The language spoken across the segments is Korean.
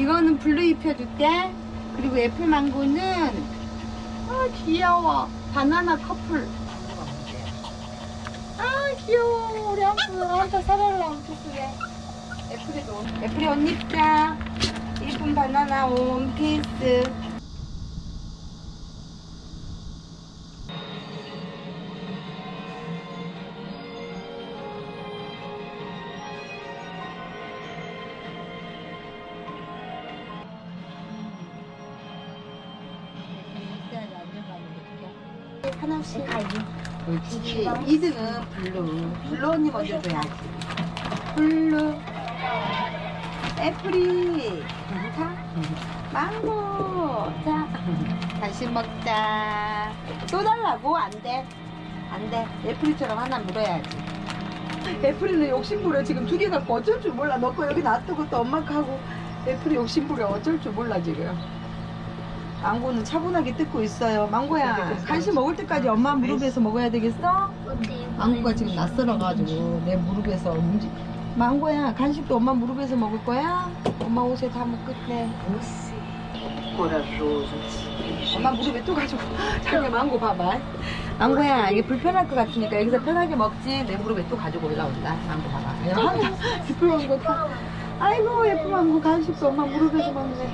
이거는 블루 입혀줄게. 그리고 애플 망고는 아 귀여워. 바나나 커플. 아 귀여워. 우리 한테 사달라 엄청 쓰게. 애플이도 옷. 애플이 옷 입자. 이쁜 바나나 원피스. 하나씩 그렇지. 2등은 블루. 블루 언니 먼저 줘야지. 블루. 애플이. 자. 망고. 자. 간식 먹자. 또 달라고? 안 돼. 안 돼. 애플이처럼 하나 물어야지. 애플이는 욕심부려 지금 두 개 갖고 어쩔 줄 몰라. 너 거 여기 놔두고 또 엄마 거 하고 애플이 욕심부려 어쩔 줄 몰라 지금. 망고는 차분하게 뜯고 있어요. 망고야, 간식 먹을 때까지 엄마 무릎에서 먹어야 되겠어? 망고가 지금 낯설어가지고 내 무릎에서 움직. 망고야, 간식도 엄마 무릎에서 먹을 거야? 엄마 옷에 다 묶을게. 엄마 무릎에 또 가지고 자기 망고 봐봐. 망고야, 이게 불편할 것 같으니까 여기서 편하게 먹지. 내 무릎에 또 가지고 올라온다. 망고 봐봐. 예쁜 망고 다. 아이고 예쁜 망고 간식도 엄마 무릎에서 먹네.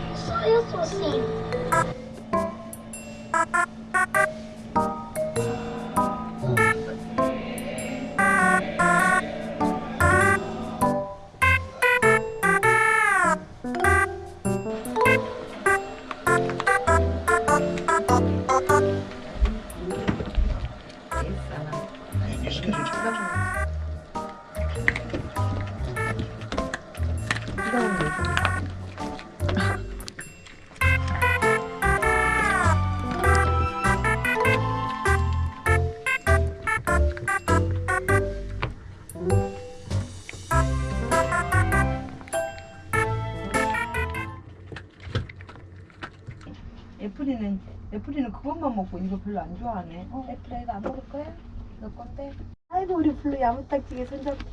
애플이는 애플이는 그것만 먹고 이거 별로 안 좋아하네. 어, 애플아 이거 안 먹을 거야? 너 건데? 아이고 우리 블루 야무딱지게 손잡고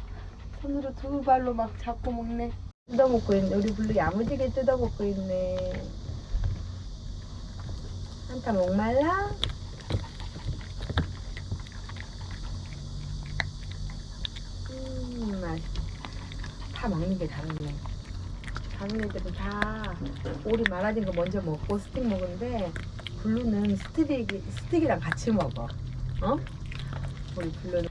손으로 두 발로 막 잡고 먹네. 뜯어먹고 있네. 우리 블루 야무지게 뜯어먹고 있네. 한타 목말라? 음, 맛있다. 다 먹는 게 다르네. 다른 애들은 다 오리 말아진 거 먼저 먹고 스틱 먹는데 블루는 스틱, 스틱이랑 같이 먹어. 어? 우리 블루는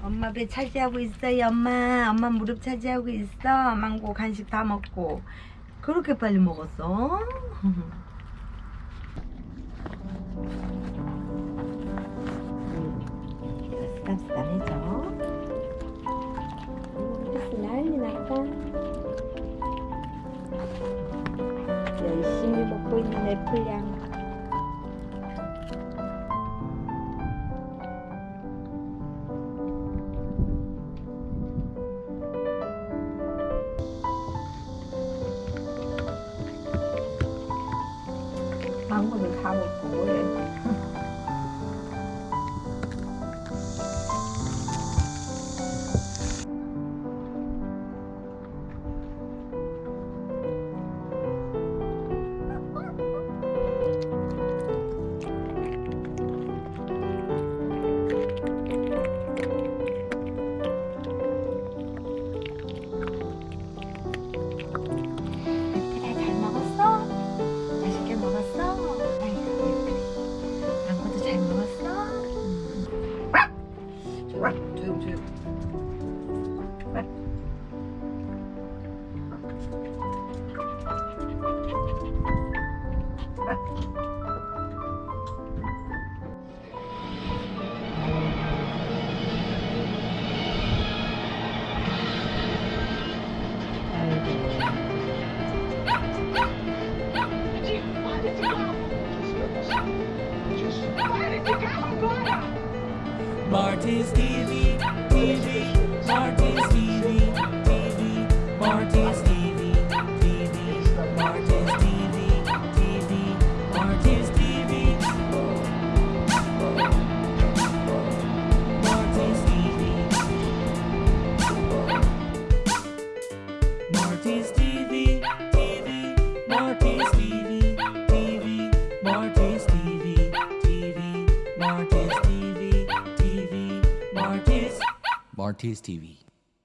엄마 배 차지하고 있어요 엄마 엄마 무릎 차지하고 있어 망고 간식 다 먹고 그렇게 빨리 먹었어? 깜깜해 먹고 있는 애플양. 망고는 다 먹고 아! Marty's TV, TV, Marty's TV, TV, RTS TV.